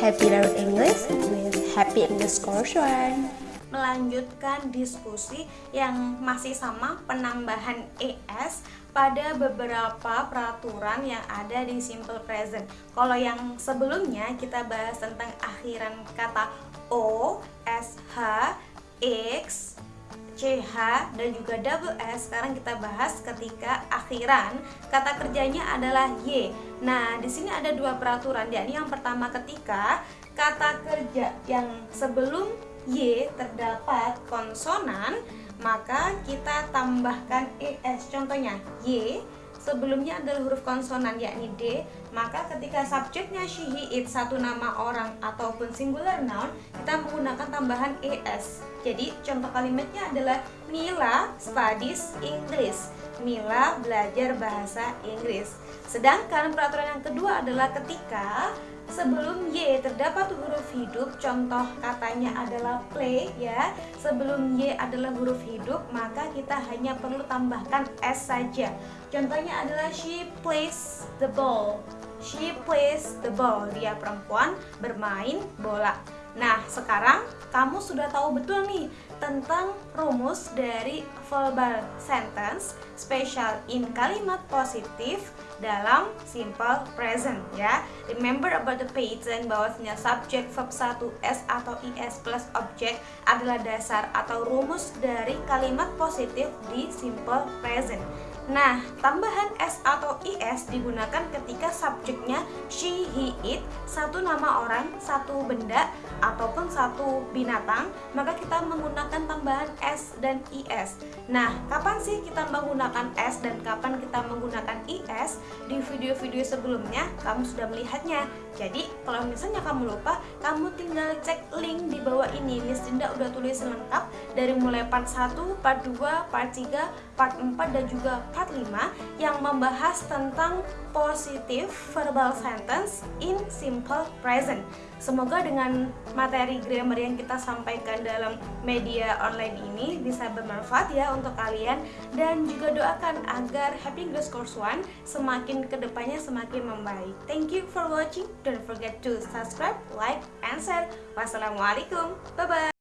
Happy Learn English with Happy English Course One. Melanjutkan diskusi yang masih sama penambahan ES pada beberapa peraturan yang ada di simple present. Kalau yang sebelumnya kita bahas tentang akhiran kata O, SH, X, CH dan juga double S sekarang kita bahas ketika akhiran kata kerjanya adalah Y. Nah, di sini ada dua peraturan yakni yang pertama ketika kata kerja yang sebelum Y terdapat konsonan maka kita tambahkan ES contohnya Y sebelumnya adalah huruf konsonan yakni D maka ketika subjeknya she, he, it satu nama orang ataupun singular noun kita menggunakan tambahan ES jadi contoh kalimatnya adalah Mila studies English Mila belajar bahasa Inggris. Sedangkan peraturan yang kedua adalah ketika sebelum Y terdapat huruf hidup contoh katanya adalah play ya. Sebelum Y adalah huruf hidup maka kita hanya perlu tambahkan S saja. Contohnya adalah she plays the ball. She plays the ball. Dia perempuan bermain bola Nah, sekarang kamu sudah tahu betul nih tentang rumus dari verbal sentence special in kalimat positif dalam simple present ya. Remember about the pattern bahwasanya subject verb 1 s atau is plus object adalah dasar atau rumus dari kalimat positif di simple present. Nah, tambahan S atau IS digunakan ketika subjeknya she, he, it, satu nama orang, satu benda, ataupun satu binatang, maka kita menggunakan tambahan S dan IS. Nah, kapan sih kita menggunakan S dan kapan kita menggunakan IS? Di video-video sebelumnya kamu sudah melihatnya. Jadi, kalau misalnya kamu lupa, kamu tinggal cek link di bawah ini. Miss Dinda udah tulis lengkap dari mulai part 1, part 2, part 3, part 4 dan juga part 5 yang membahas tentang positive verbal sentence in simple present. Semoga dengan materi grammar yang kita sampaikan dalam media online ini bisa bermanfaat ya untuk kalian dan juga doakan agar Happy English Course One semakin ke depannya semakin membaik. Thank you for watching. Don't forget to subscribe, like, and share. Wassalamualaikum. Bye bye.